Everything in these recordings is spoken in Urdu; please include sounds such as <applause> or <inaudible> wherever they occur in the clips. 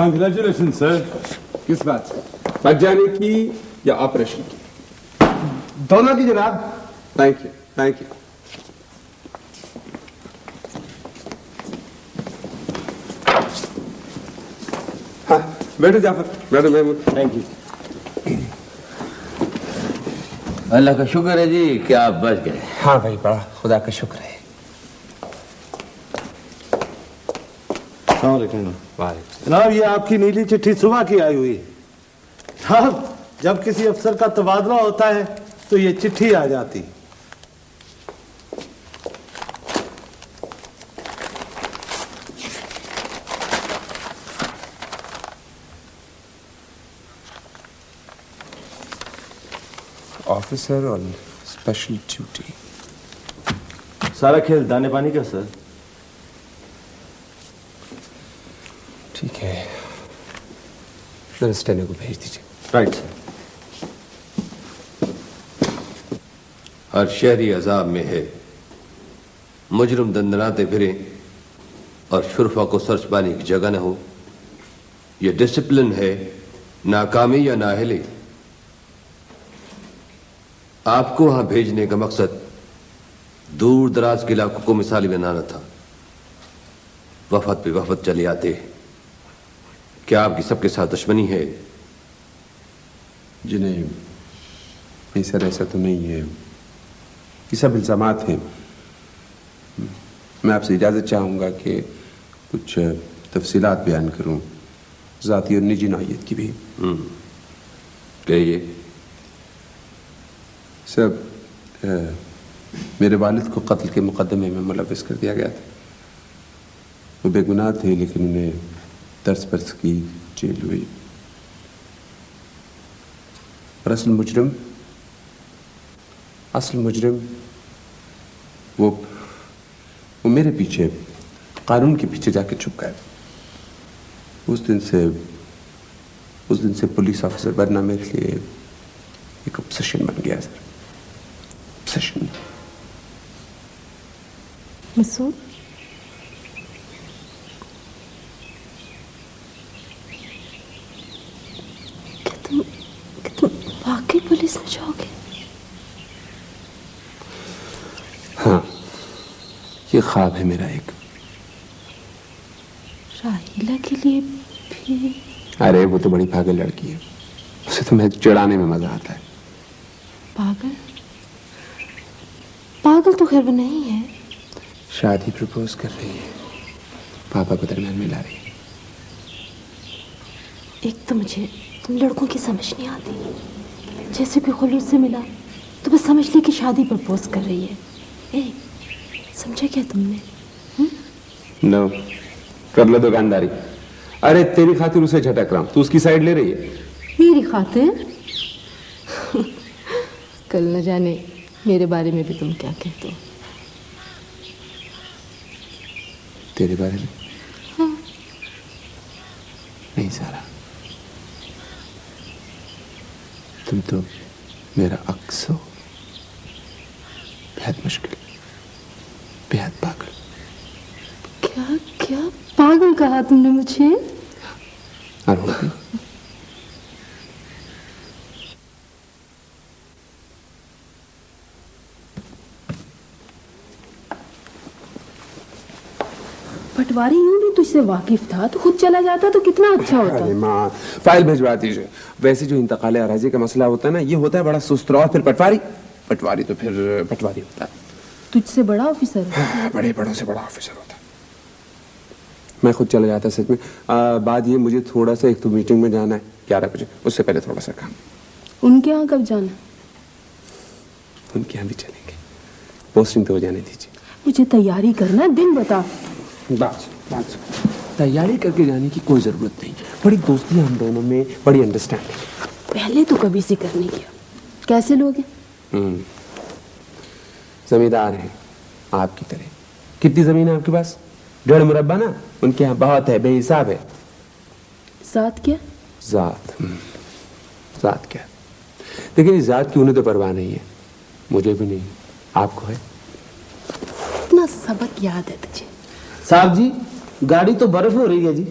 Congratulations, sir. کس بات سے بچ جانے کی یا آپریشن کی دونوں کی جناب تھینک یو تھینک یو ہاں بیٹھو جعفر بیٹھو محمود Thank you. اللہ کا شکر ہے جی کہ آپ بچ گئے ہاں بھائی بڑا خدا کا شکر ہے السلام علیکم. جناب یہ آپ کی نیلی چٹھی صبح کی آئی ہوئی ہے۔ جناب جب کسی افسر کا تبادلہ ہوتا ہے تو یہ چٹھی آ جاتی۔ آفیسر آن اسپیشل ڈیوٹی سارا کھیل دانے پانی کا سر ٹھیک ہے نرسٹینے کو بھیج دیجیے رائٹ ہر شہری عذاب میں ہے۔ مجرم دندناتے پھریں اور شرفا کو سرچ پانے کی جگہ نہ ہو۔ یہ ڈسپلن ہے، ناکامی یا نااہلی۔ آپ کو وہاں بھیجنے کا مقصد دور دراز کے علاقوں کو مثالی بنانا تھا۔ وفد پہ وفد چلے آتے۔ کیا آپ کی سب کے ساتھ دشمنی ہے؟ جی نہیں۔ نہیں سر ایسا تو نہیں ہے یہ سب الزامات ہیں۔ میں آپ سے اجازت چاہوں گا کہ کچھ تفصیلات بیان کروں ذاتی اور نجی نوعیت کی بھی۔ کہیے۔ سب میرے والد کو قتل کے مقدمے میں ملوث کر دیا گیا تھا۔ وہ بے گناہ تھے لیکن انہیں ترس پرس جیل ہوئی۔ اور اصل مجرم اصل مجرم وہ وہ میرے پیچھے، قانون کے پیچھے جا کے چھپ گئے۔ اس دن سے، اس دن سے پولیس آفیسر بننا میرے لیے ایک obsession بن گیا سر obsession مسعود کہ تم کہ تم واقعی پولیس میں جاؤ گے ہاں یہ خواب ہے میرا ایک۔ راہیلہ کے لیے بھی۔ ارے وہ تو بڑی پاگل لڑکی ہے۔ اسے تو میں چڑانے میں مزہ آتا ہے۔ پاگل؟ پاگل تو خیر وہ نہیں ہے۔ شادی پرپوز کر رہی ہے۔ پاپا کو درمیان میں لا رہی ہے۔ ایک تو مجھے تم لڑکوں کی سمجھ نہیں آتی۔ جیسے کوئی خلوص سے ملا تو بس سمجھ لی کہ شادی پرپوز کر رہی ہے۔ اے سمجھا کیا تم نے؟ نو کر لو دکانداری۔ ارے تیری خاطر اسے جھٹک رہا ہوں۔ تو اس کی سائڈ لے رہی ہے۔ میری خاطر؟ کل نہ جانے میرے بارے میں بھی تم کیا کہتے ہو۔ تیرے بارے میں؟ نہیں سارا۔ تم تو میرا عکس ہو۔ بہت مشکل۔ بہت پاگل۔ کیا کیا پاگل کہا تم نے مجھے؟ پٹواری یوں بھی تجھ سے واقف تھا؟ تو خود چلا جاتا تو کتنا اچھا ہوتا۔ ارے ماں فائل بھجوا دیجیے ویسے جو انتقال اراضی کا مسئلہ ہوتا ہے نا یہ ہوتا ہے بڑا سست اور پھر پٹواری۔ پٹواری تو پھر پٹواری ہوتا ہے۔ تجھ سے بڑا آفیسر ہے۔ بڑے بڑوں سے بڑا آفیسر ہوتا ہے۔ میں خود چلا جاتا سچ میں۔ بات یہ مجھے تھوڑا سا ایک تو میٹنگ میں جانا ہے گیارہ بجے۔ اس سے پہلے تھوڑا سا کام۔ ان کے یہاں کب جانا؟ ان کے یہاں بھی چلیں گے۔ پوسٹنگ تو ہو جانے دیجیے۔ مجھے تیاری کرنا ہے دن بتا۔ بس بس تیاری کر کے جانے کی کوئی ضرورت نہیں۔ بڑی دوستی ہم دونوں میں بڑی انڈرسٹینڈنگ پہلے تو کبھی ذکر نہیں کیا۔ کیسے لوگ ہیں؟ زمیندار ہیں آپ کی طرح۔ کتنی زمین ہے آپ کے پاس؟ ڈیڑھ مربع نا ان کے یہاں بہت ہے بے حساب ہے۔ ذات کیا؟ ذات ذات کیا؟ دیکھیں اس ذات کی انہیں تو پرواہ نہیں ہے مجھے بھی نہیں۔ آپ کو ہے؟ اتنا سبق یاد ہے تجھے۔ صاحب جی گاڑی تو برف ہو رہی ہے جی۔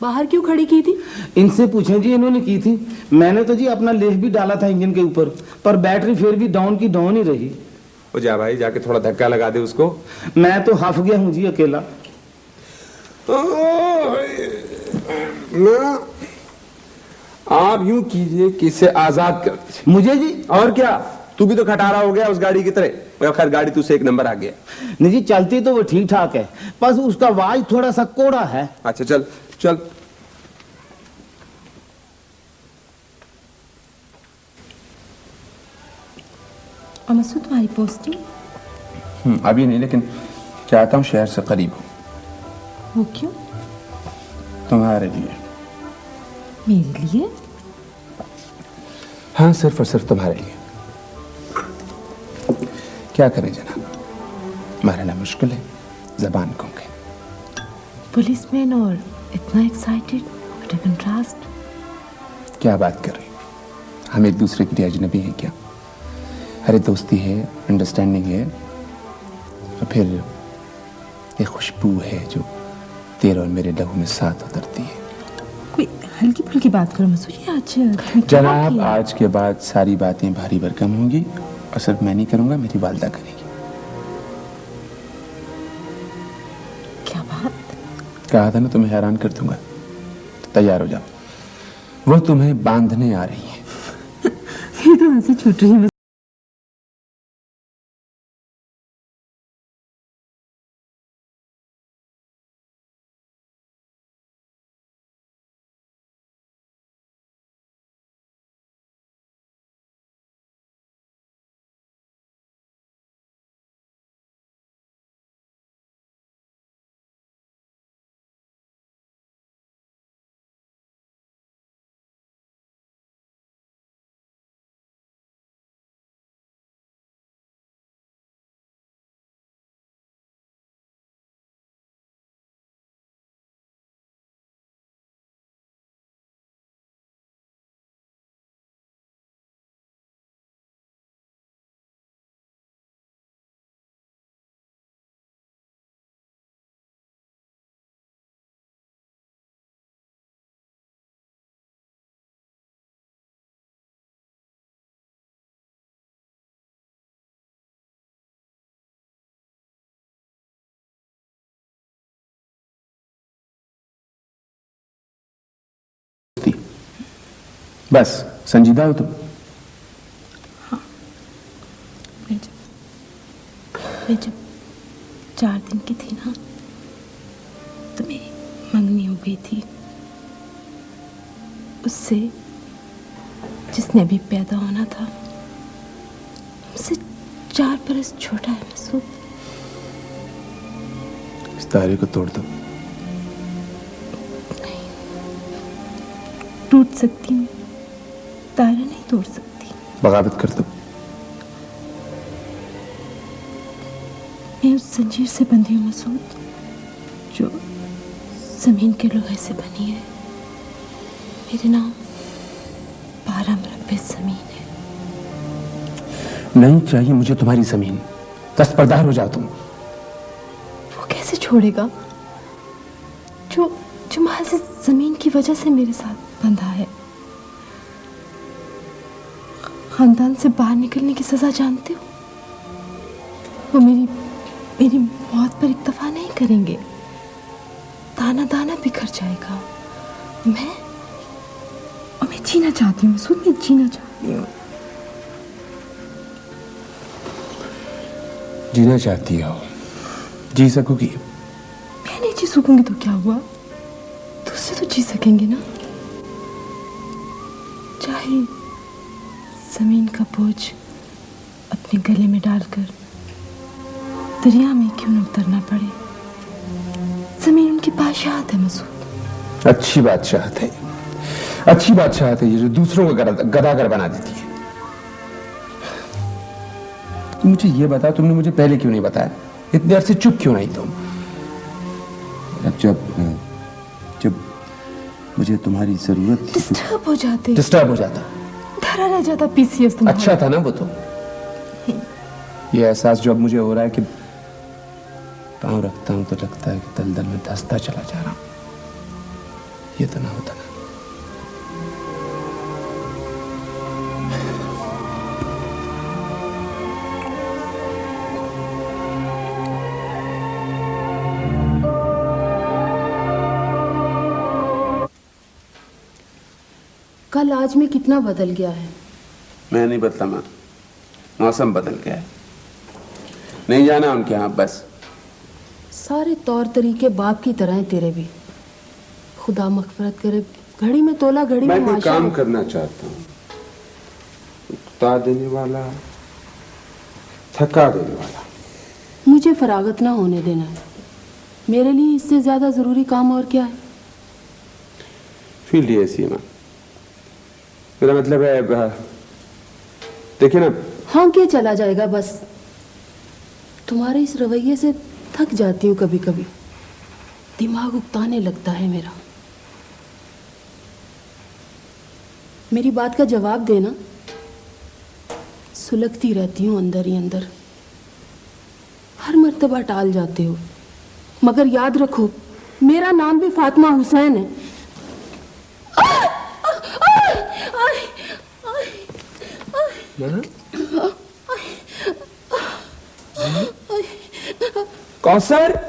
باہر کیوں کھڑی کی تھی؟ ان سے پوچھیں جی انہوں نے کی تھی۔ میں نے تو جی اپنا لیف بھی ڈالا تھا انجن کے اوپر پر بیٹری پھر بھی ڈاؤن کی ڈاؤن ہی رہی۔ جا بھائی جا کے تھوڑا دھکا لگا دے اس کو۔ میں تو ہف گیا ہوں جی اکیلا۔ آپ یوں کیجیے کہ اسے آزاد کر مجھے جی اور کیا؟ تو بھی تو کھٹارا ہو گیا اس گاڑی کی طرح۔ خیر گاڑی تو اسے ایک نمبر آ گیا۔ نہیں جی چلتی تو وہ ٹھیک ٹھاک ہے بس اس کا واج تھوڑا سا کوڑا ہے۔ اچھا چل چل۔ اور مسعود پوستی؟ پوسٹنگ ابھی نہیں لیکن چاہتا ہوں شہر سے قریب ہوں وہ کیوں تمہارے لیے میرے لیے ہاں صرف اور صرف تمہارے لیے کیا کریں جناب؟ مرحلہ مشکل ہے زبان کوں گے پولیس مین اور اتنا ایکسائٹیڈ کنٹراسٹ کیا بات کر رہی؟ ہم ایک دوسرے کے لیے اجنبی ہیں کیا؟ ارے دوستی ہے انڈرسٹینڈنگ ہے اور پھر یہ خوشبو ہے جو تیر اور میرے لہو میں ساتھ اترتی ہے۔ کوئی ہلکی پھلکی بات کرو مسعود آج جناب آج کے بعد ساری باتیں بھاری برکم ہوں گی اور صرف میں نہیں کروں گا میری والدہ کرے گی۔ کیا بات؟ کہا تھا نا تمہیں حیران کر دوں گا۔ تیار ہو جاؤ۔ وہ تمہیں باندھنے آ رہی ہے <laughs> یہ تو ہنسی چھوٹ رہی ہے بس سنجیدہ ہو تم۔ میں جب چار دن کی تھی نا تو میری منگنی ہو گئی تھی۔ اس سے جس نے بھی پیدا ہونا تھا سے چار برس چھوٹا ہے مسعود اس تارے کو توڑ دو۔ نہیں ٹوٹ سکتی ہوں۔ توڑ سکتی۔ بغاوت کر دو۔ میں اس زنجیر سے بندی ہوں مسعود جو زمین کے لوہے سے بنی ہے میرے نام بارہ مربع زمین ہے۔ نہیں چاہیے مجھے تمہاری زمین۔ دست پردار ہو جاؤ تم۔ وہ کیسے چھوڑے گا؟ جو جو محض زمین کی وجہ سے میرے ساتھ بندھا ہے۔ خاندان سے باہر نکلنے کی سزا جانتے ہو؟ وہ میری میری موت پر اکتفا نہیں کریں گے۔ دانا دانا بکھر جائے گا۔ میں اور میں جینا چاہتی ہوں مسعود میں جینا چاہتی ہوں۔ جینا چاہتی ہو۔ جی سکو گی۔ میں نہیں جی سکوں گی تو کیا ہوا؟ دوسرے تو جی سکیں گے نا؟ چاہیے زمین کا بوجھ اپنے گلے میں ڈال کر دریا میں کیوں نہ اترنا پڑے؟ زمین ان کی بادشاہت ہے مسعود۔ اچھی بادشاہت ہے۔ اچھی بادشاہت ہے یہ جو دوسروں کو گدا گداگر بنا دیتی ہے۔ تم مجھے یہ بتا تم نے مجھے پہلے کیوں نہیں بتایا؟ اتنے عرصے چپ کیوں نہیں تم؟ اب جب جب مجھے تمہاری ضرورت ڈسٹرب ہو جاتے۔ ڈسٹرب ہو جاتا۔ ہے دھرا رہ جاتا پی سی ایس تمہارا اچھا تھا نا وہ تو۔ یہ احساس جو اب مجھے ہو رہا ہے کہ پاؤں رکھتا ہوں تو لگتا ہے کہ دل دل میں دھستا چلا جا رہا ہوں۔ یہ تو نہ ہوتا نا۔ کل آج میں کتنا بدل گیا ہے؟ میں نہیں بدلا ماں موسم بدل گیا ہے۔ نہیں جانا ان کے یہاں بس۔ سارے طور طریقے باپ کی طرح ہیں تیرے بھی۔ خدا مغفرت کرے۔ گھڑی میں تولا گھڑی میں میں کام کرنا چاہتا ہوں۔ اکتا دینے والا تھکا دینے والا۔ مجھے فراغت نہ ہونے دینا ہے۔ میرے لیے اس سے زیادہ ضروری کام اور کیا ہے؟ فیلڈ ایسی ہے ماں۔ میرا مطلب ہے ہاں۔ دیکھیں نا۔ ہاں کیا چلا جائے گا؟ بس۔ تمہارے اس رویے سے تھک جاتی ہوں کبھی کبھی۔ دماغ اکتانے لگتا ہے میرا۔ میری بات کا جواب دینا۔ سلگتی رہتی ہوں اندر ہی اندر۔ ہر مرتبہ ٹال جاتے ہو۔ مگر یاد رکھو، میرا نام بھی فاطمہ حسین ہے۔ کوثر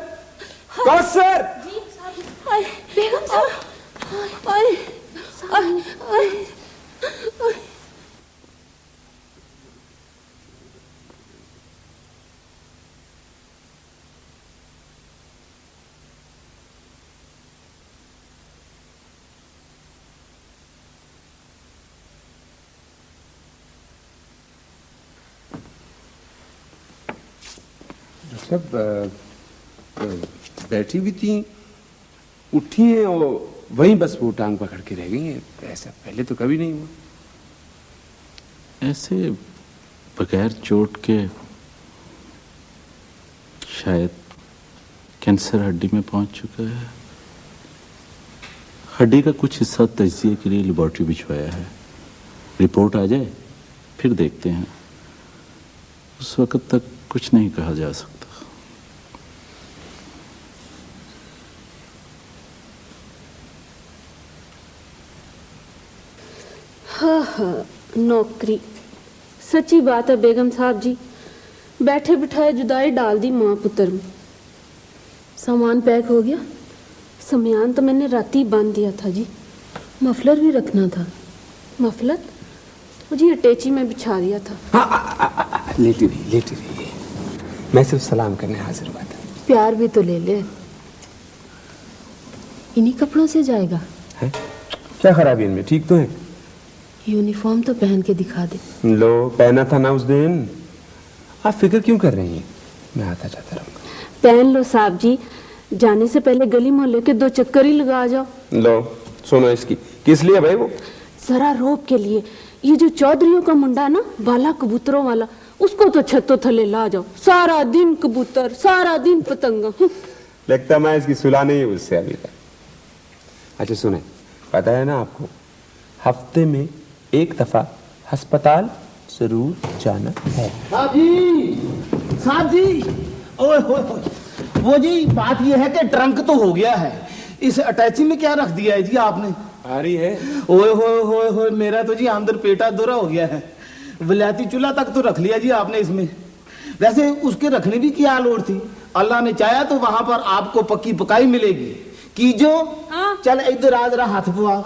کوثر بیگم صاحب سب بیٹھی ہوئی تھیں، اٹھی ہیں اور وہیں بس وہ ٹانگ پکڑ کے رہ گئی ہیں۔ ایسا پہلے تو کبھی نہیں ہوا۔ ایسے بغیر چوٹ کے شاید کینسر ہڈی میں پہنچ چکا ہے۔ ہڈی کا کچھ حصہ تجزیے کے لیے لیبارٹری بھجوایا ہے۔ رپورٹ آ جائے، پھر دیکھتے ہیں۔ اس وقت تک کچھ نہیں کہا جا سکتا ہاں ہاں نوکری۔ سچی بات ہے بیگم صاحب جی بیٹھے بٹھائے جدائی ڈال دی ماں پتر میں۔ سامان پیک ہو گیا۔ سمیان تو میں نے راتی باندھ دیا تھا جی۔ مفلر بھی رکھنا تھا۔ مفلر؟ مجھے اٹیچی میں بچھا دیا تھا۔ لیٹی رہی لیٹی رہی میں صرف سلام کرنے حاضر ہوا تھا۔ پیار بھی تو لے لے۔ انہی کپڑوں سے جائے گا۔ ہیں؟ کیا خرابی ان میں؟ ٹھیک تو ہے یونیفارم تو پہن کے دکھا دے۔ لو پہنا تھا نا اس دن۔ آپ فکر کیوں کر رہی ہیں؟ میں آتا جاتا رہوں۔ گا پہن لو صاحب جی۔ جانے سے پہلے گلی محلے کے دو چکر ہی لگا جاؤ۔ لو سنو اس کی۔ کس لیے بھائی وہ؟ ذرا روب کے لیے۔ یہ جو چودھریوں کا منڈا نا بالا کبوتروں والا اس کو تو چھتوں تھلے لا جاؤ۔ سارا دن کبوتر سارا دن پتنگا لگتا میں اس کی صلح نہیں اس سے ابھی تک۔ اچھا سنیں۔ پتا ہے نا آپ کو ہفتے میں ایک دفعہ ہسپتال ضرور جانا ہے۔ صاحب جی صاحب جی اوے ہوئے ہوئے۔ وہ جی بات یہ ہے کہ ٹرنک تو ہو گیا ہے۔ اس اٹیچی میں کیا رکھ دیا ہے جی آپ نے؟ آ رہی ہے۔ اوے ہوئے ہوئے ہوئے میرا تو جی آمدر پیٹا دورا ہو گیا ہے۔ ولیاتی چولہا تک تو رکھ لیا جی آپ نے اس میں۔ ویسے اس کے رکھنے بھی کیا لوڑ تھی؟ اللہ نے چاہا تو وہاں پر آپ کو پکی پکائی ملے گی۔ کی جو چل ادھر آ ذرا ہاتھ پوا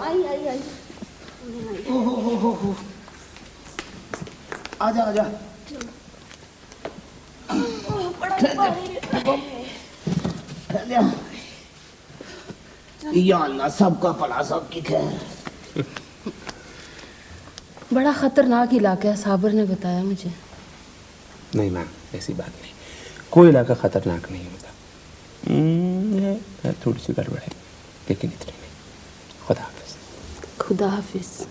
آ جا آ جا یا اللہ سب کا پلا سب کی خیر۔ بڑا خطرناک علاقہ ہے صابر نے بتایا مجھے۔ نہیں میم ایسی بات نہیں۔ کوئی علاقہ خطرناک نہیں ہوتا۔ تھوڑی سی گڑبڑ ہے لیکن اتنی نہیں۔ خدا حافظ۔ خدا حافظ۔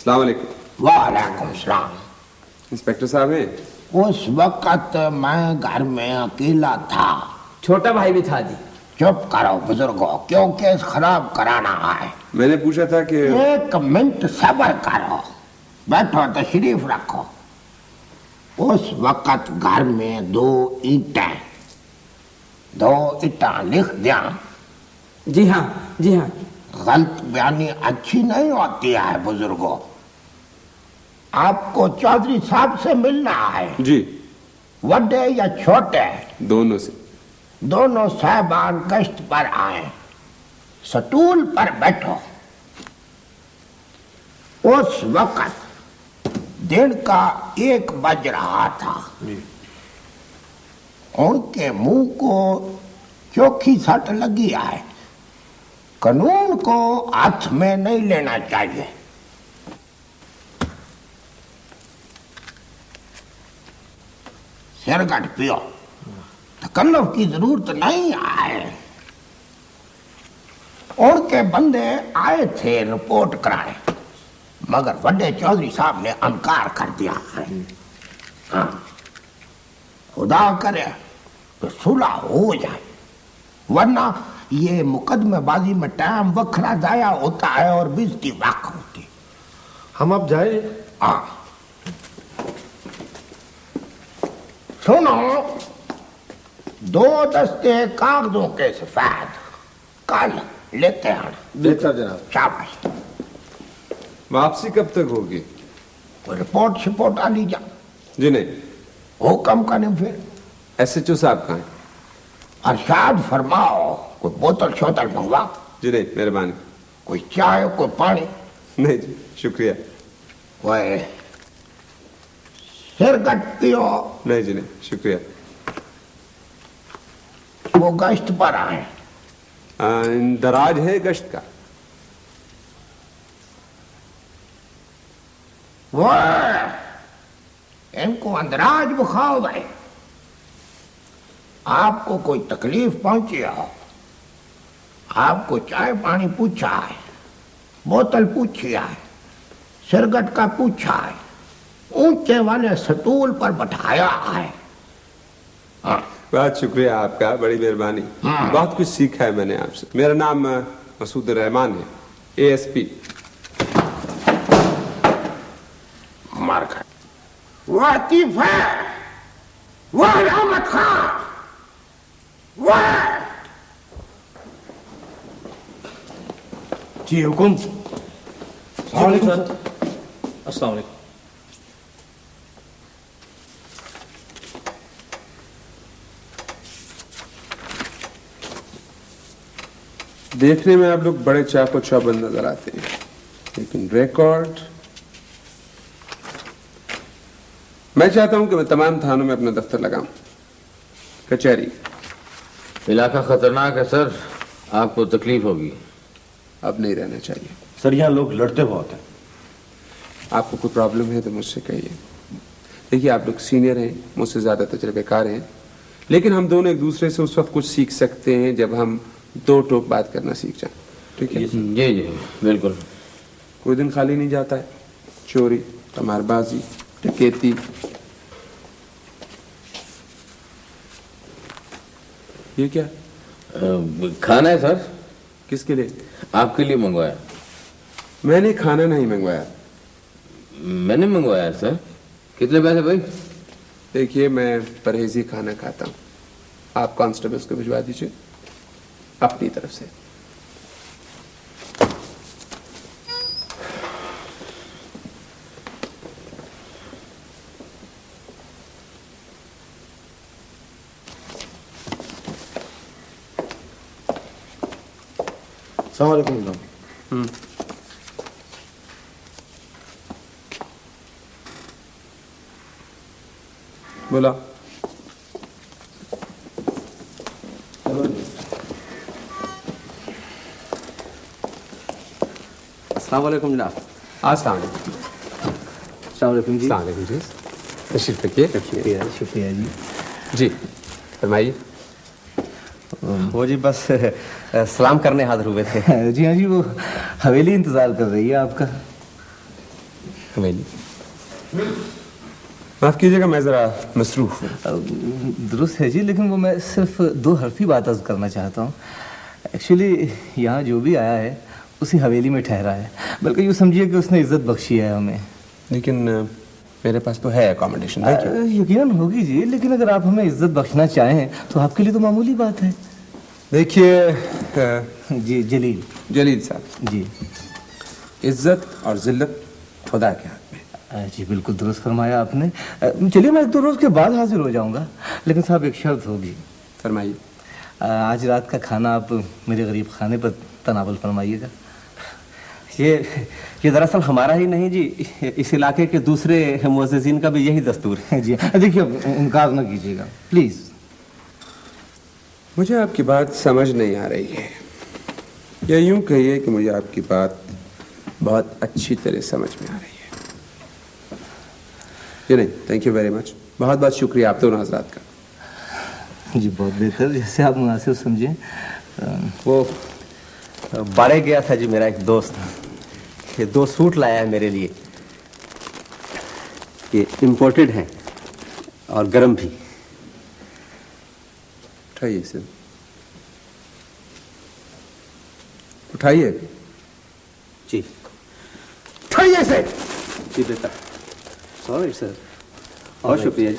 السلام علیکم۔ وعلیکم السلام۔ انسپیکٹر صاحب ہیں؟ اس وقت میں گھر میں اکیلا تھا۔ چھوٹا بھائی بھی تھا جی۔ چپ کرو بزرگوں کیونکہ خراب کرانا ہے۔ میں نے پوچھا تھا کہ ایک منٹ صبر کرو۔ بیٹھو تشریف رکھو۔ اس وقت گھر میں دو اینٹیں۔ دو اینٹاں لکھ دیا جی ہاں جی ہاں۔ غلط بیانی اچھی نہیں ہوتی ہے بزرگوں آپ کو چودھری صاحب سے ملنا ہے۔ جی۔ وڈے یا چھوٹے؟ دونوں سے۔ دونوں صاحبان گشت پر آئے سٹول پر بیٹھو۔ اس وقت دن کا ایک بج رہا تھا۔ جی۔ ان کے منہ کو چوکھی سٹ لگی آئے قانون کو ہاتھ میں نہیں لینا چاہیے۔ سر گٹ پیو تکلف کی ضرورت نہیں آئے۔ اور کے بندے آئے تھے رپورٹ کرائے۔ مگر وڈے چودری صاحب نے انکار کر دیا۔ ہے خدا کرے تو صلح ہو جائے۔ ورنہ یہ مقدمے بازی میں ٹائم وکھرا ضائع ہوتا ہے اور بزتی واقع ہوتی۔ ہم اب جائیں۔ ہاں۔ سنو دو دستے کاغذوں کے سفید کل لیتے ہیں۔ لیتا جناب۔ شاباش۔ واپسی کب تک ہوگی؟ رپورٹ شپورٹ آ لی جا جی نہیں۔ حکم کا نہیں پھر۔ ایس ایچ او صاحب کہاں ارشاد فرماؤ کوئی بوتل شوتل منگوا؟ جی نہیں مہربانی۔ کوئی چائے کوئی پانی؟ نہیں جی شکریہ۔ سر کٹتی ہو نہیں جی نہیں شکریہ۔ وہ گشت پر آئے۔ اندراج ہے گشت کا۔ ان کو اندراج بخاؤ ہے آپ کو کوئی تکلیف پہنچی ہو۔ آپ کو چائے پانی پوچھا ہے بوتل پوچھی ہے سرگٹ کا پوچھا ہے۔ اونچے والے ستول پر بٹھایا ہے۔ ہاں، بہت شکریہ آپ کا بڑی مہربانی۔ ہاں۔ بہت کچھ سیکھا ہے میں نے آپ سے۔ میرا نام مسعود رحمان ہے اے ایس پی ہے۔ وہ رحمت خان۔ وہ جی حکم۔ السلام علیکم السلام علیکم۔ دیکھنے میں آپ لوگ بڑے چاپ و چابند نظر آتے ہیں لیکن ریکارڈ۔ میں چاہتا ہوں کہ میں تمام تھانوں میں اپنا دفتر لگاؤں۔ کچہری۔ علاقہ خطرناک ہے سر آپ کو تکلیف ہوگی۔ اب نہیں رہنا چاہیے۔ سر یہاں لوگ لڑتے بہت ہیں۔ آپ کو کوئی پرابلم ہے تو مجھ سے کہیے۔ دیکھیے آپ لوگ سینئر ہیں مجھ سے زیادہ تجربہ کار ہیں لیکن ہم دونوں ایک دوسرے سے اس وقت کچھ سیکھ سکتے ہیں جب ہم دو ٹوک بات کرنا سیکھ جائیں۔ ٹھیک ہے؟ جی جی بالکل۔ کوئی دن خالی نہیں جاتا ہے۔ چوری کمار بازی ٹکیتی یہ کیا؟ کھانا ہے سر؟ کس کے لیے؟ آپ کے لیے منگوایا۔ میں نے کھانا نہیں منگوایا۔ میں نے منگوایا سر۔ کتنے پیسے بھائی؟ دیکھیے میں پرہیزی کھانا کھاتا ہوں۔ آپ کانسٹیبلس کو بھجوا دیجیے اپنی طرف سے۔ السلام علیکم بولا۔ السلام علیکم جناب۔ ہاں، السلام علیکم۔ السلام علیکم جی۔ السلام علیکم جی۔ تشریف رکھیے۔ شکریہ شکریہ جی۔ جی فرمائیے۔ وہ جی بس سلام کرنے حاضر ہوئے تھے۔ جی ہاں جی وہ حویلی انتظار کر رہی ہے آپ کا۔ حویلی۔ معاف کیجیے گا میں ذرا مصروف درست ہے جی لیکن وہ میں صرف دو حرفی بات عرض کرنا چاہتا ہوں۔ ایکچولی یہاں جو بھی آیا ہے اسی حویلی میں ٹھہرا ہے۔ بلکہ یوں سمجھیے کہ اس نے عزت بخشی ہے ہمیں۔ لیکن میرے پاس تو ہے اکامڈیشن یقیناً ہوگی جی لیکن اگر آپ ہمیں عزت بخشنا چاہیں تو آپ کے لیے تو معمولی بات ہے۔ دیکھیے جی جلیل۔ جلیل صاحب۔ جی۔ عزت اور ذلت خدا کے ہاتھ میں۔ جی بالکل درست فرمایا آپ نے۔ چلیے میں ایک دو روز کے بعد حاضر ہو جاؤں گا۔ لیکن صاحب ایک شرط ہوگی۔ فرمائیے۔ آج رات کا کھانا آپ میرے غریب خانے پر تناول فرمائیے گا۔ یہ یہ دراصل ہمارا ہی نہیں جی اس علاقے کے دوسرے معززین کا بھی یہی دستور ہے۔ جی دیکھیے انکار نہ کیجیے گا۔ پلیز۔ مجھے آپ کی بات سمجھ نہیں آ رہی ہے۔ یا یوں کہیے کہ مجھے آپ کی بات بہت اچھی طرح سمجھ میں آ رہی ہے۔ جی نہیں تھینک یو ویری مچ بہت بہت شکریہ آپ دونوں حضرات کا۔ جی بہت بہتر۔ جیسے آپ مناسب سمجھیں۔ وہ بڑے گیا تھا جی میرا ایک دوست۔ یہ دو سوٹ لایا ہے میرے لیے۔ یہ امپورٹڈ ہیں اور گرم بھی۔ اٹھائیے سر۔ اٹھائیے۔ جی۔ اٹھائیے سر۔ جی بیٹا سوری سر اور شکریہ۔ جی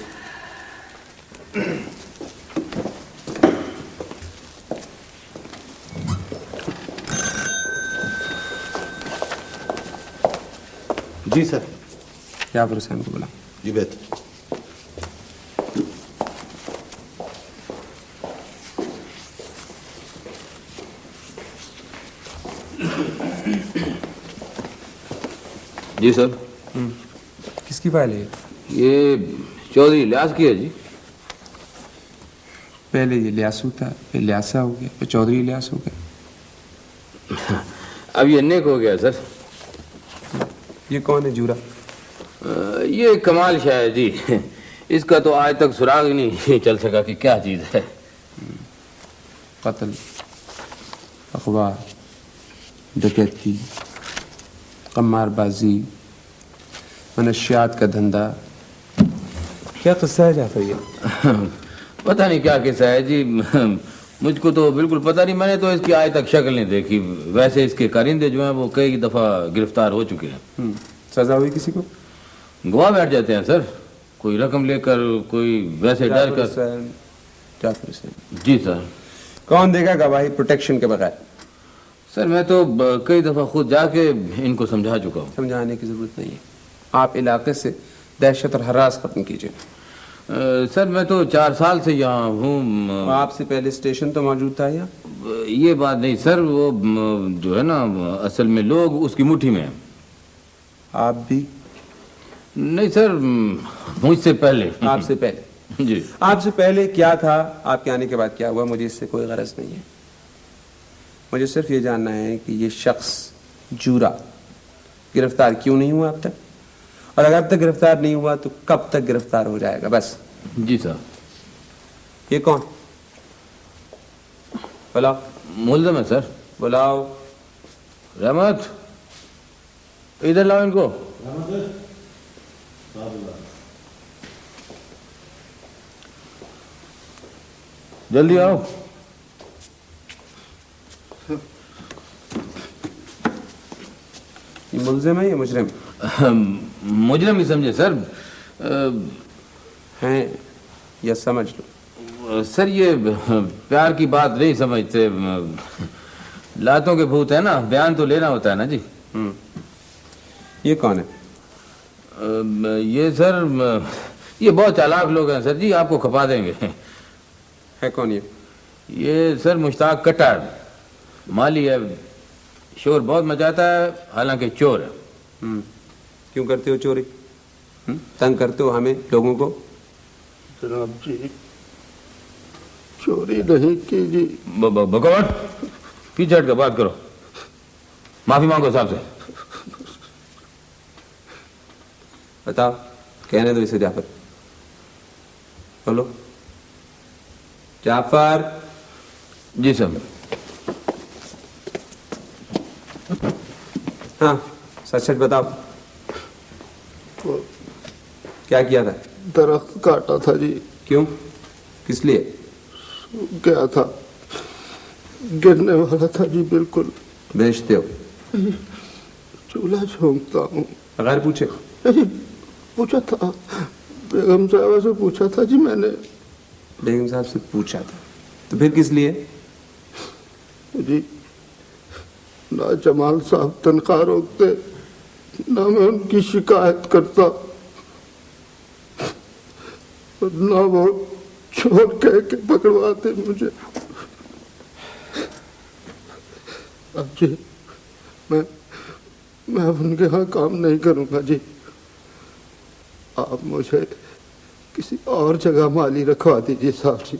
جی سر۔ یافر حسین کو بلا جی بہتر۔ جی سر۔ کس کی فائل ہے یہ؟ چودھری لیاس کی ہے جی۔ پہلے یہ لیاسو تھا پھر لیاسا ہو گیا پھر چودھری لیاس ہو گیا۔ اب یہ نیک ہو گیا سر۔ یہ کون ہے جورا یہ کمال شاہ جی۔ اس کا تو آج تک سراغ ہی نہیں چل سکا کہ کیا چیز ہے۔ قتل اخبار ڈکیتی قمار بازی منشیات کا دھندا۔ کیا قصہ ہے جعفر یہ؟ پتہ نہیں کیا قصہ ہے جی۔ مجھ کو تو بالکل پتہ نہیں میں نے تو اس کی آئے تک شکل نہیں دیکھی۔ ویسے اس کے کرندے جو ہیں وہ کئی دفعہ گرفتار ہو چکے ہیں۔ سزا ہوئی کسی کو؟ گوا بیٹھ جاتے ہیں سر۔ کوئی رقم لے کر کوئی ویسے ڈر کر۔ جی سر۔ کون دے گا گواہی پروٹیکشن کے بغیر؟ سر میں تو کئی دفعہ خود جا کے ان کو سمجھا چکا ہوں۔ سمجھانے کی ضرورت نہیں ہے۔ آپ علاقے سے دہشت اور ہراس ختم کیجیے سر میں تو چار سال سے یہاں ہوں آپ سے پہلے اسٹیشن تو موجود تھا یا؟ یہ بات نہیں سر وہ جو ہے نا اصل میں لوگ اس کی مٹھی میں ہیں۔ آپ بھی؟ نہیں سر مجھ سے پہلے۔ آپ سے پہلے۔ <laughs> جی۔ آپ سے پہلے کیا تھا؟ آپ کے آنے کے بعد کیا ہوا؟ مجھے اس سے کوئی غرض نہیں ہے۔ مجھے صرف یہ جاننا ہے کہ یہ شخص جورا گرفتار کیوں نہیں ہوا اب تک؟ اور اگر اب تک گرفتار نہیں ہوا تو کب تک گرفتار ہو جائے گا؟ بس۔ جی سر۔ یہ کون؟ بلاؤ۔ ملزم ہے سر۔ بلاؤ۔ رحمت۔ ادھر لاؤ ان کو۔ جلدی آؤ۔ یہ ملزم ہے یا مجرم؟ مجرم ہی جی، سمجھے سر ہیں یا سمجھ لو۔ سر یہ پیار کی بات نہیں سمجھتے۔ لاتوں کے بھوت ہے نا بیان تو لینا ہوتا ہے نا جی۔ یہ کون ہے؟ یہ سر یہ بہت چالاک لوگ ہیں سر جی آپ کو کھپا دیں گے۔ ہے کون یہ؟ یہ سر مشتاق کٹر مالی ہے شور بہت مچاتا ہے حالانکہ چور ہے۔ کیوں کرتے ہو چوری؟ تنگ کرتے ہو ہمیں لوگوں کو؟ جناب جی چوری نہیں کی جی بھگوٹ پیچھے ہٹ کر بات کرو؟ معافی مانگو صاحب سے۔ بتاؤ کہنے دو اسے جعفر۔ بولو۔ جعفر! جی سر۔ ہاں سچ سچ بتاؤ۔ کیا کیا تھا؟ درخت کاٹا تھا جی۔ کیوں؟ کس لیے؟ گیا تھا۔ گرنے والا تھا جی بالکل۔ بیچتے ہو۔ چولہا جھونکتا ہوں۔ بغیر پوچھے۔ پوچھا تھا۔ بیگم صاحبہ سے پوچھا تھا جی میں نے۔ بیگم صاحب سے پوچھا تھا۔ تو پھر کس لیے؟ جی نہ جمال صاحب تنخواہ روکتے نہ میں ان کی شکایت کرتا۔ نہ وہ چور کہہ کے پکڑواتے مجھے۔ اب جی میں میں ان کے ہاں کام نہیں کروں گا جی۔ آپ مجھے کسی اور جگہ مالی رکھوا دیجیے صاحب جی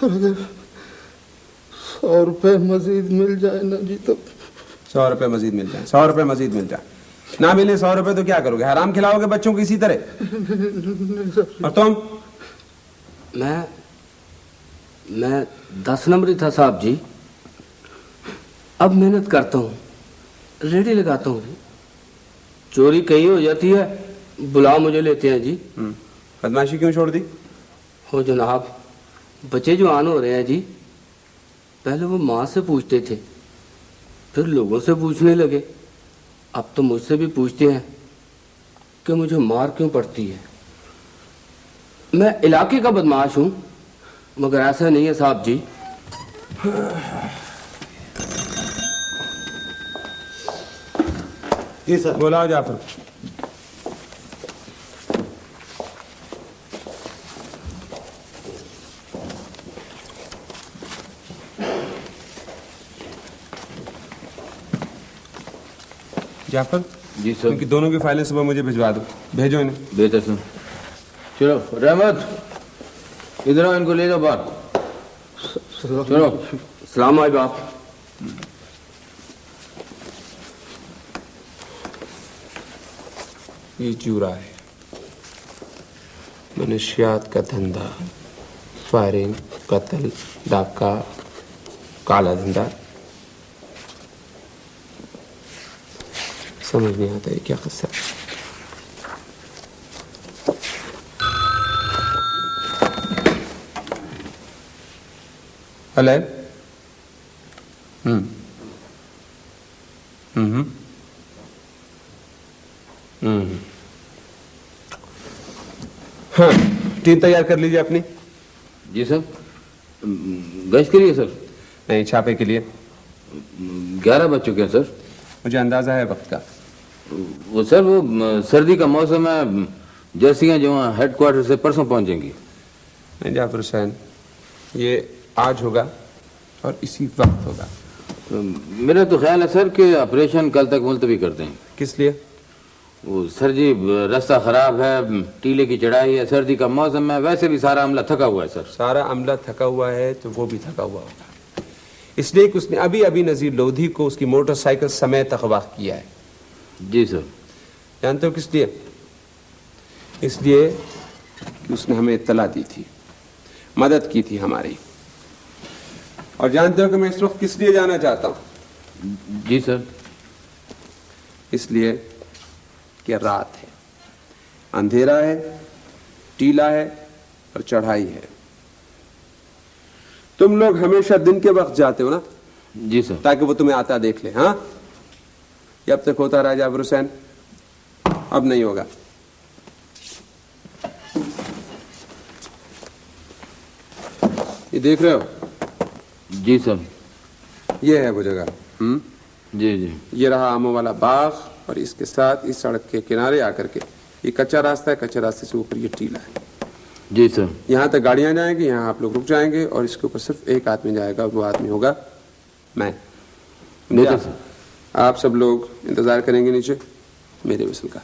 اور اگر سو روپے مزید مل جائے نا جی تو سو روپے مزید مل جائیں، سو روپے مزید مل جائیں۔ نہ ملے سو روپے تو کیا کرو گے؟ حرام کھلاؤ گے بچوں کو اسی طرح؟ اور تم؟ میں میں دس نمبری تھا صاحب جی۔ اب محنت کرتا ہوں۔ ریڈی لگاتا ہوں جی۔ چوری کہیں ہو جاتی ہے بلا مجھے لیتے ہیں جی۔ بدماشی کیوں چھوڑ دی؟ ہو جناب بچے جو آن ہو رہے ہیں جی پہلے وہ ماں سے پوچھتے تھے پھر لوگوں سے پوچھنے لگے۔ اب تو مجھ سے بھی پوچھتے ہیں کہ مجھے مار کیوں پڑتی ہے؟ میں علاقے کا بدماش ہوں مگر ایسا نہیں ہے صاحب جی۔ جی سر۔ بولا جعفر جعفر جی ان کی دونوں کی فائلیں صبح مجھے بھجوا دو۔ بھیجو انہیں۔ بہتر سر چلو رحمت ادھر ان کو لے جاؤ باہر۔ چلو سلام آئی باپ۔ یہ چورا ہے۔ منشیات کا دھندا فائرنگ قتل ڈاکہ کالا دھندا۔ سمجھ نہیں آتا یہ کیا قصہ ہے ہوں ہوں ہوں ہاں ٹیم تیار کر لیجیے اپنی۔ جی سر۔ گشت کے لیے سر۔ نہیں چھاپے کے لیے۔ گیارہ بج چکے ہیں سر۔ مجھے اندازہ ہے وقت کا۔ وہ سر وہ سردی کا موسم ہے جرسیاں جو ہیں ہیڈ کوارٹر سے پرسوں پہنچیں گی۔ نہیں جعفر حسین یہ آج ہوگا اور اسی وقت ہوگا۔ میرا تو خیال ہے سر کہ آپریشن کل تک ملتوی کر دیں۔ کس لیے؟ وہ سر جی راستہ خراب ہے ٹیلے کی چڑھائی ہے سردی کا موسم ہے ویسے بھی سارا عملہ تھکا ہوا ہے سر۔ سارا عملہ تھکا ہوا ہے تو وہ بھی تھکا ہوا ہوگا۔ اس لیے کہ اس نے ابھی ابھی نذیر لودھی کو اس کی موٹر سائیکل سمیت اغوا کیا ہے۔ جی سر۔ جانتے ہو کس لیے؟ اس لیے کہ اس نے ہمیں اطلاع دی تھی مدد کی تھی ہماری۔ اور جانتے ہو کہ میں اس وقت کس لیے جانا چاہتا ہوں؟ جی سر۔ اس لیے کہ رات ہے اندھیرا ہے ٹیلا ہے اور چڑھائی ہے۔ تم لوگ ہمیشہ دن کے وقت جاتے ہو نا؟ جی سر۔ تاکہ وہ تمہیں آتا دیکھ لے ہاں؟ یہ اب تک ہوتا رہا جابر حسین۔ اب نہیں ہوگا۔ یہ دیکھ رہے ہو؟ جی سر۔ یہ ہے وہ جگہ۔ ہم؟ جی جی۔ یہ رہا آموں والا باغ اور اس کے ساتھ اس سڑک کے کنارے آ کر کے۔ یہ کچا راستہ ہے کچا راستے سے اوپر یہ ٹیلا ہے۔ جی سر۔ یہاں تک گاڑیاں جائیں گی یہاں آپ لوگ رک جائیں گے اور اس کے اوپر صرف ایک آدمی جائے گا وہ آدمی ہوگا میں۔ آپ سب لوگ انتظار کریں گے نیچے. میرے وصل کا.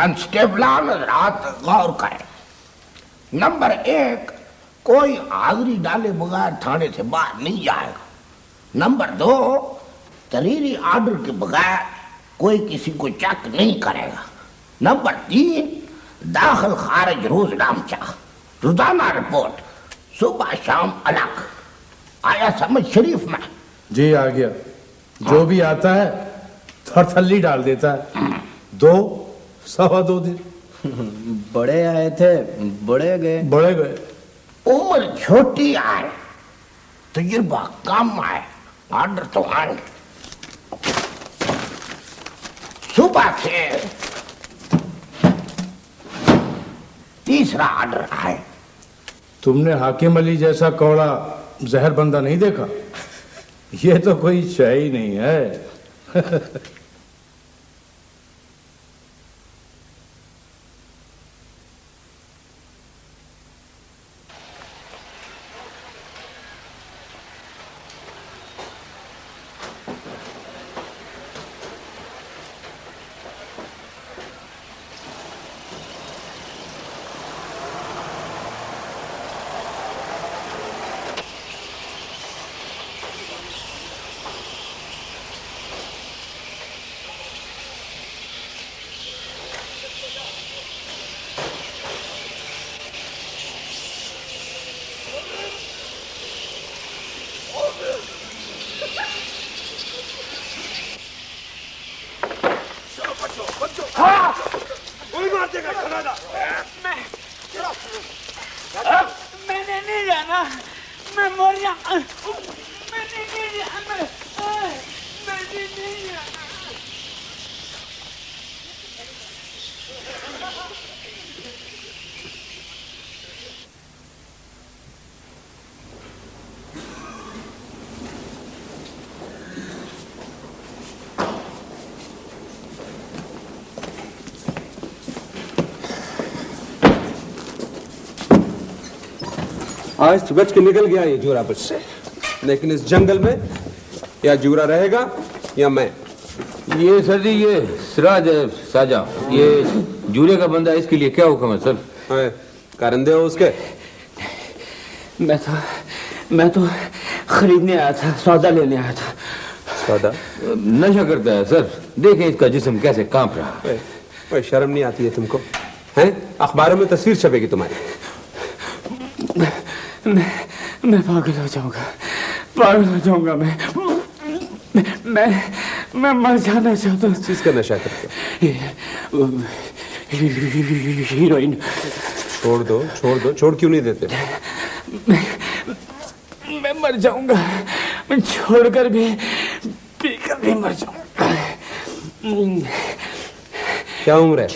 کنسٹیبلان رات غور کرے۔ نمبر ایک کوئی آگری ڈالے بغیر تھانے سے باہر نہیں جائے گا۔ نمبر دو تریری آرڈر کے بغیر کوئی کسی کو چیک نہیں کرے گا۔ نمبر تین داخل خارج روز نامچہ روزانہ رپورٹ صبح شام الگ۔ آیا سمجھ شریف میں؟ جی آ گیا۔ جو ہاں۔ بھی آتا ہے تھر تھلی ڈال دیتا ہے۔ ہاں۔ دو سوا دو دن۔ بڑے آئے تھے بڑے گئے۔ بڑے گئے۔ عمر چھوٹی آئے تجربہ کم آئے آڈر تو آئے۔ صبح سے تیسرا آڈر آئے۔ تم نے حاکم علی جیسا کوڑا زہر بندہ نہیں دیکھا؟ یہ تو کوئی شے ہی نہیں ہے۔ <laughs> آج بچ کے نکل گیا یہ جورا بچ سے۔ لیکن اس جنگل میں یا جورا رہے گا یا میں۔ یہ سر جی یہ سراج ساجا۔ یہ جورے کا بندہ اس کے لیے کیا حکم ہے سر؟ کارندے ہو اس کے۔ میں تو میں تو خریدنے آیا تھا سودا لینے آیا تھا۔ سودا؟ نشا کرتا ہے سر۔ دیکھیں اس کا جسم کیسے کانپ رہا۔ ہے شرم نہیں آتی ہے تم کو؟ اخباروں میں تصویر چھپے گی تمہاری۔ میں میں پاگل ہو جاؤں گا پاگل ہو جاؤں گا میں میں میں مر جانا چاہتا ہوں۔ چیز کا نشہ کرتے ہیروئن۔ چھوڑ دو چھوڑ دو چھوڑ کیوں نہیں دیتے؟ میں مر جاؤں گا۔ میں چھوڑ کر بھی پی کر بھی مر جاؤں گا۔ کیا عمر ہے؟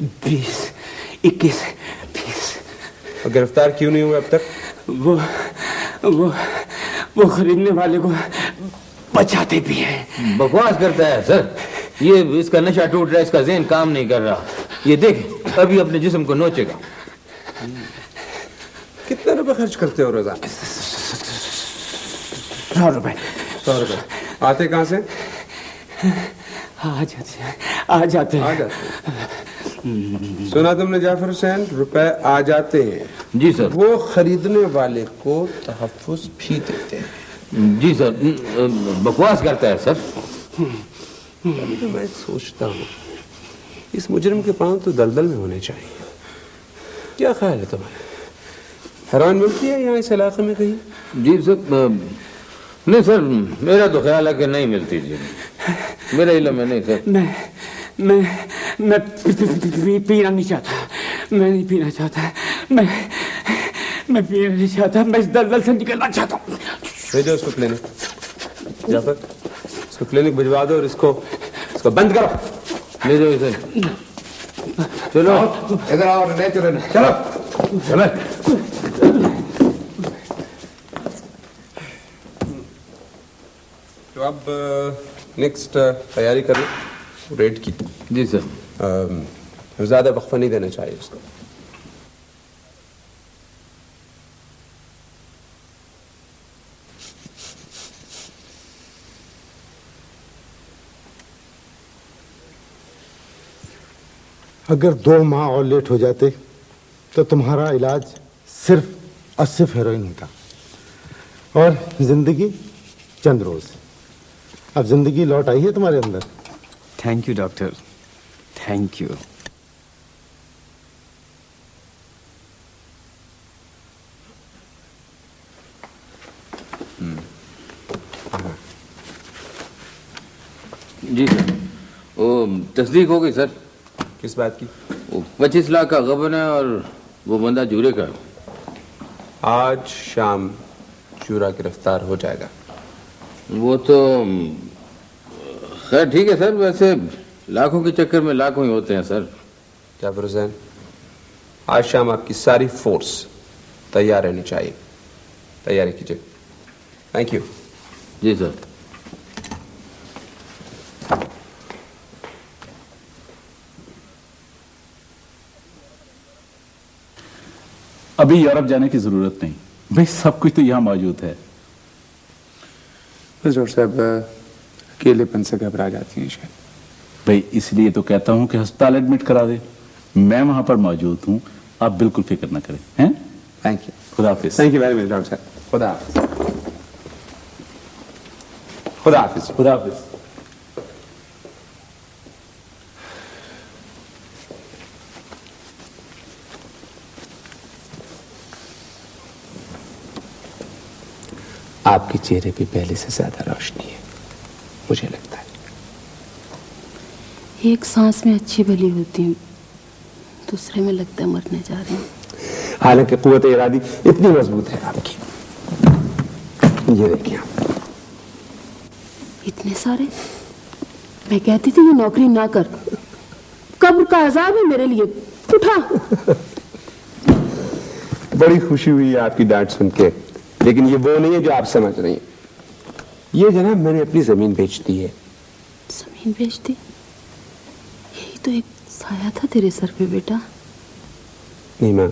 بیس اکیس بیس۔ گرفتار کیوں نہیں ہوئے اب تک؟ وہ وہ وہ خریدنے والے کو بچاتے بھی ہیں۔ بکواس کرتا ہے سر۔ یہ اس کا نشہ ٹوٹ رہا ہے اس کا ذہن کام نہیں کر رہا۔ یہ دیکھ ابھی اپنے جسم کو نوچے گا۔ کتنا روپے خرچ کرتے ہو روزانہ سو روپے۔ سو روپے۔ آتے کہاں سے؟ آ جاتے آ جاتے سنا تم نے جعفر حسین؟ روپے آ جاتے ہیں۔ جی سر۔ وہ خریدنے والے کو تحفظ بھی دیتے ہیں۔ جی سر بکواس کرتا ہے سر۔ یعنی میں سوچتا ہوں اس مجرم کے پاؤں تو دلدل میں ہونے چاہیے۔ کیا خیال ہے تمہارا؟ حیران ملتی ہے یہاں اس علاقے میں کہیں؟ جی سر نہیں سر میرا تو خیال ہے کہ نہیں ملتی جی۔ میرا علم ہے نہیں سر۔ میں میں پینا نہیں چاہتا میں نہیں پینا چاہتا میں میں پینا نہیں چاہتا میں اس دلدل سے نکلنا چاہتا ہوں بھیجو اس کو کلینک جعفر اس کو کلینک بھجوا دو اور اس کو اس کو بند کرو لے جاؤ اسے چلو ادھر آؤ نہیں چلو چلو چلو تو اب نیکسٹ تیاری کریں ریٹ کی۔ جی سر۔ زیادہ وقفہ نہیں دینا چاہیے اس کو۔ اگر دو ماہ اور لیٹ ہو جاتے تو تمہارا علاج صرف اور ہیروئن ہوتا۔ اور زندگی چند روز۔ اب زندگی لوٹ آئی ہے تمہارے اندر۔ Thank you doctor thank you G sir. وہ تصدیق ہو گئی سر. کس بات کی؟ وہ پچیس لاکھ کا غبن ہے اور وہ بندہ جورے کا ہے. آج شام چورا گرفتار ہو جائے گا. وہ تو خیر ٹھیک ہے سر ویسے لاکھوں کے چکر میں لاکھوں ہی ہوتے ہیں سر۔ کیا برزین آج شام آپ کی ساری فورس تیار رہنی چاہیے۔ تیاری کیجیے۔ تھینک یو جی سر۔ ابھی یورپ جانے کی ضرورت نہیں۔ بھائی سب کچھ تو یہاں موجود ہے۔ صاحب اکیلے پن سے گھبرا جاتی ہیں شاید۔ بھائی اس لیے تو کہتا ہوں کہ ہسپتال ایڈمٹ کرا دے۔ میں وہاں پر موجود ہوں۔ آپ بالکل فکر نہ کریں ہیں؟ تھینک یو خدا حافظ۔ Thank you very much doctor صاحب خدا حافظ۔ خدا حافظ۔ خدا حافظ۔ آپ کے چہرے پہ پہلے سے زیادہ روشنی ہے۔ مجھے لگتا ہے۔ ایک سانس میں اچھی بھلی ہوتی ہوں دوسرے میں لگتا ہے مرنے جا رہی ہوں۔ حالانکہ قوت ارادی اتنی مضبوط ہے آپ کی یہ دیکھیں آپ۔ اتنے سارے؟ میں کہتی تھی یہ نوکری نہ کر۔ قبر کا عذاب ہے میرے لیے۔ اٹھا۔ بڑی خوشی ہوئی ہے آپ کی ڈانٹ سن کے لیکن یہ وہ نہیں ہے جو آپ سمجھ رہی ہیں۔ یہ جناب میں نے اپنی زمین بیچ دی ہے۔ زمین بیچ دی یہی تو ایک سایہ تھا تیرے سر پہ بیٹا۔ نہیں ماں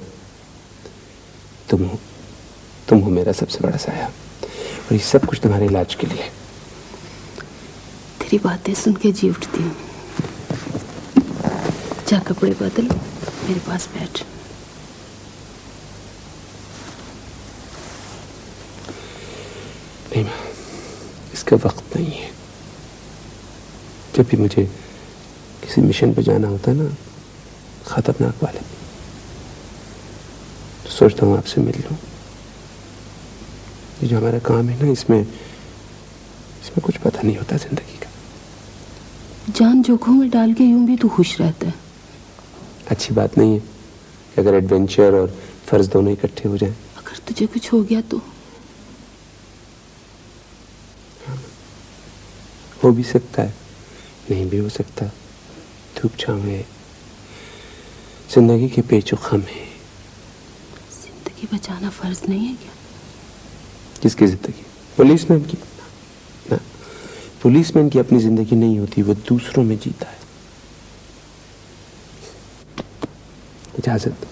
تم ہو تم ہو میرا سب سے بڑا سایہ۔ اور یہ سب کچھ تمہارے علاج کے لیے۔ تیری باتیں سن کے جی اٹھتی ہوں۔ جا کپڑے بدل میرے پاس بیٹھ۔ نہیں ماں اس کا وقت نہیں ہے۔ جب بھی مجھے کسی مشن پہ جانا ہوتا ہے نا خطرناک والے تو سوچتا ہوں آپ سے مل لوں۔ یہ جو ہمارا کام ہے نا اس میں اس میں کچھ پتہ نہیں ہوتا زندگی کا۔ جان جوکھوں میں ڈال کے یوں بھی تو خوش رہتا ہے۔ اچھی بات نہیں ہے کہ اگر ایڈونچر اور فرض دونوں اکٹھے ہو جائیں۔ اگر تجھے کچھ ہو گیا تو۔ ہو بھی سکتا ہے نہیں بھی ہو سکتا۔ دھوپ چھاؤں ہے۔ زندگی کے پیچ و خم ہے زندگی بچانا فرض نہیں ہے کیا؟ کس کی زندگی؟ پولیس مین کی۔ نہ پولیس مین کی اپنی زندگی نہیں ہوتی وہ دوسروں میں جیتا ہے۔ اجازت۔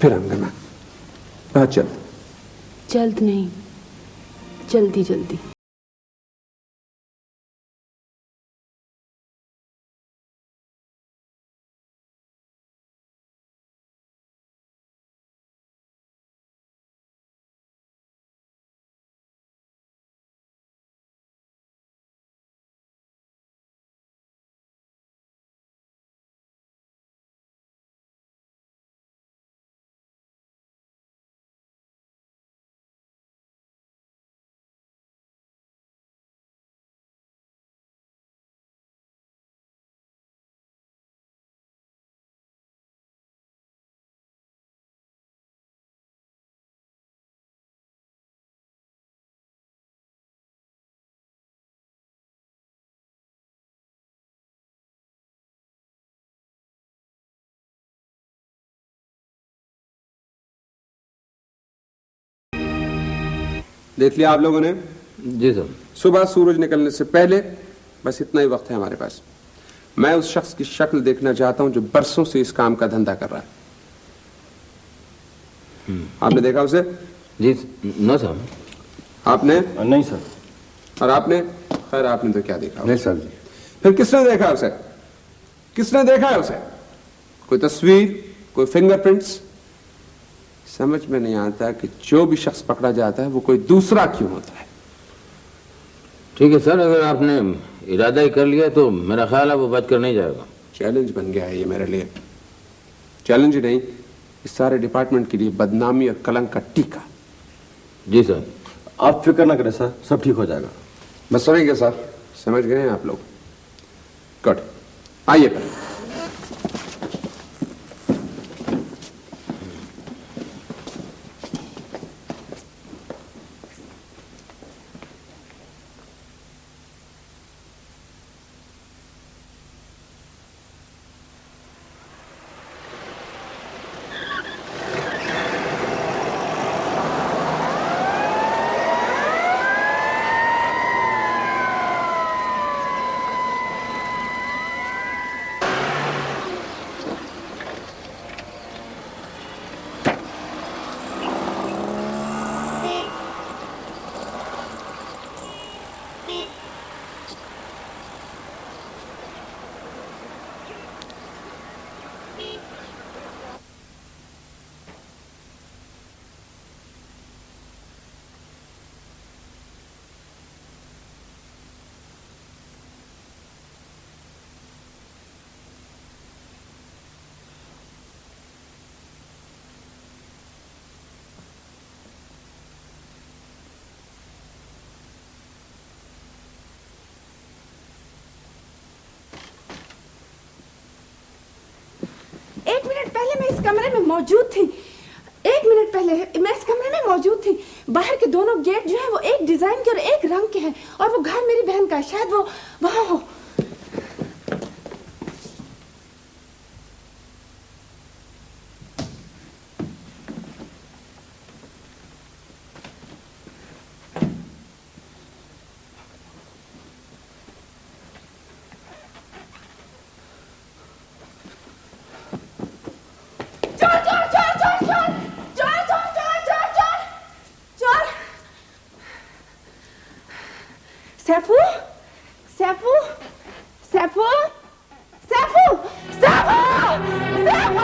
پھر ہم ہاں چل۔ جلد جلد نہیں۔ جلدی جلدی دیکھ لیا آپ لوگوں نے؟ جی سر۔ صبح سورج نکلنے سے پہلے بس اتنا ہی وقت ہے ہمارے پاس۔ میں اس شخص کی شکل دیکھنا چاہتا ہوں جو برسوں سے اس کام کا دھندا کر رہا ہے۔ آپ نے دیکھا اسے؟ جی نو سر۔ آپ نے؟ نہیں سر۔ اور آپ نے؟ خیر آپ نے تو کیا دیکھا؟ نہیں سر۔ جی پھر کس نے دیکھا اسے؟ کس نے دیکھا ہے اسے؟ کوئی تصویر کوئی فنگر پرنٹس؟ سمجھ میں نہیں آتا کہ جو بھی شخص پکڑا جاتا ہے وہ کوئی دوسرا کیوں ہوتا ہے؟ ٹھیک ہے سر اگر آپ نے ارادہ ہی کر لیا تو میرا خیال ہے وہ بچ کر نہیں جائے گا۔ چیلنج بن گیا ہے یہ میرے لیے۔ چیلنج نہیں اس سارے ڈپارٹمنٹ کے لیے بدنامی اور کلنگ کا ٹیکا جی سر۔ آپ فکر نہ کریں سر سب ٹھیک ہو جائے گا۔ بس سمجھ گئے سر؟ سمجھ گئے ہیں آپ لوگ۔ گڈ آئیے پہلے پہلے میں اس کمرے میں موجود تھی۔ ایک منٹ پہلے میں اس کمرے میں موجود تھی۔ باہر کے دونوں گیٹ جو ہیں وہ ایک ڈیزائن کے اور ایک رنگ کے ہیں اور وہ گھر میری بہن کا ہے۔ شاید وہ وہاں ہو۔ Sefu? Sefu? Sefu? Sefu! Sefu! Sefu!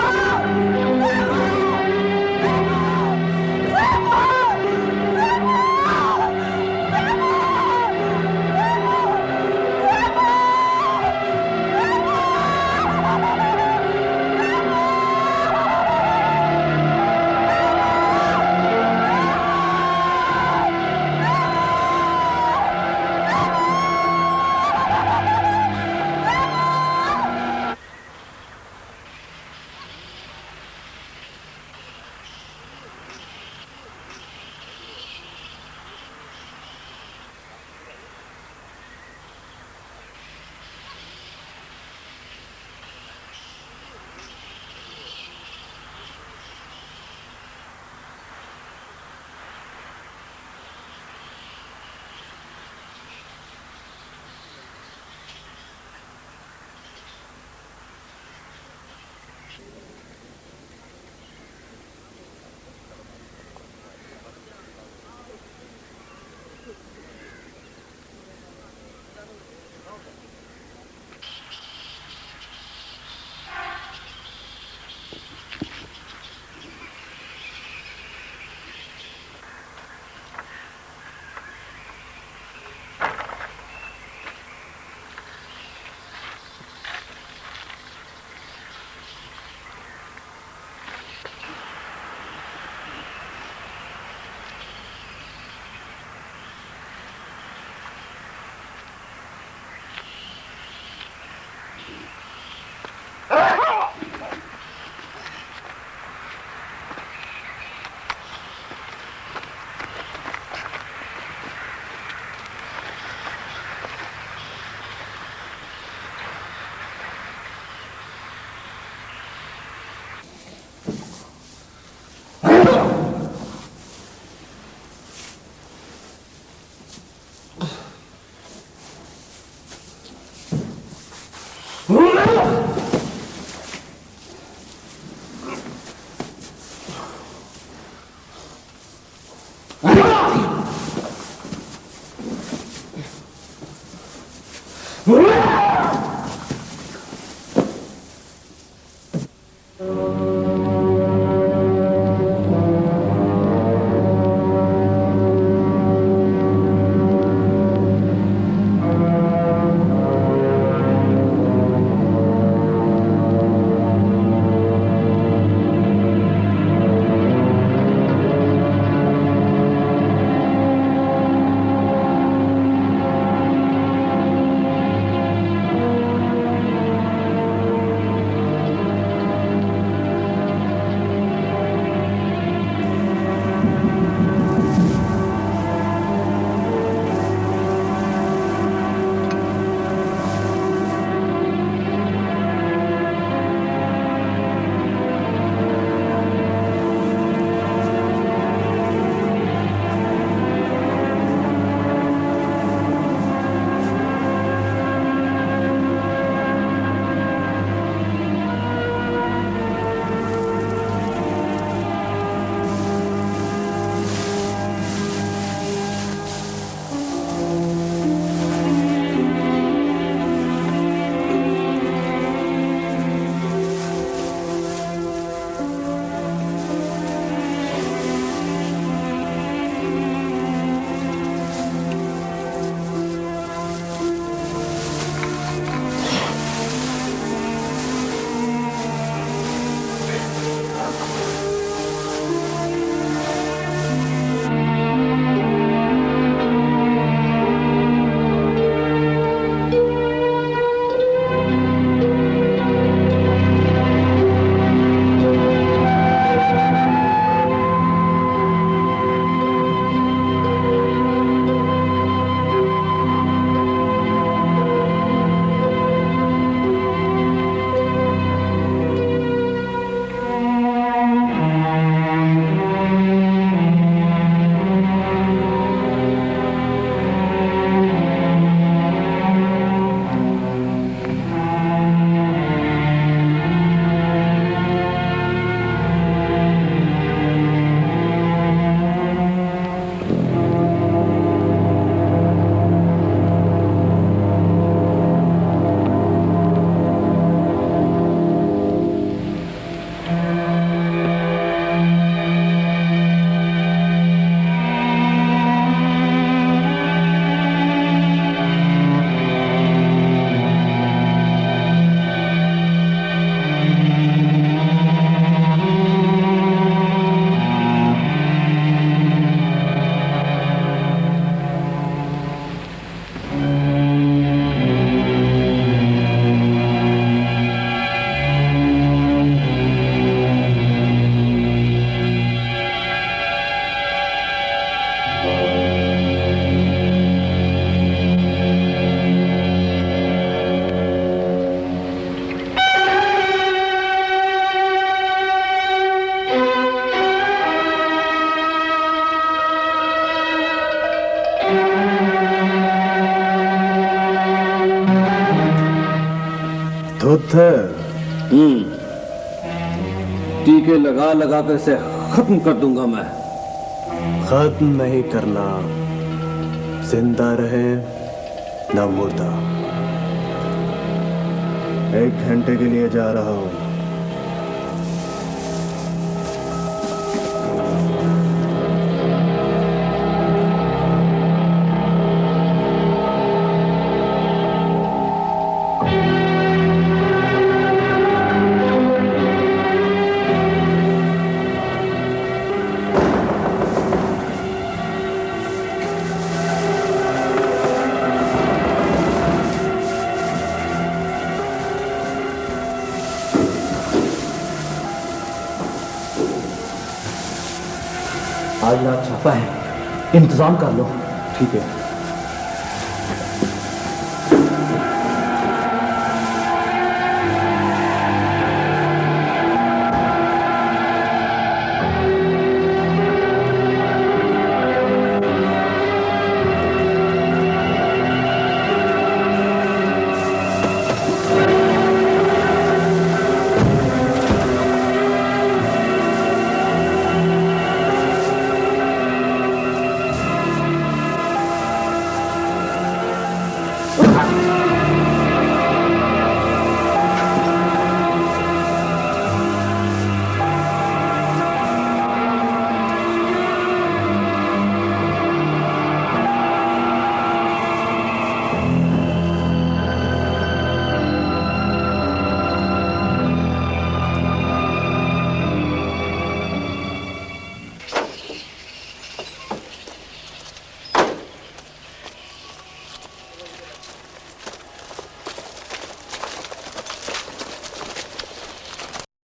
لگا لگا کر اسے ختم کر دوں گا میں۔ ختم نہیں کرنا۔ زندہ رہے نہ مردہ۔ ایک گھنٹے کے لیے جا رہا ہوں۔ انتظام کر لو۔ ٹھیک ہے۔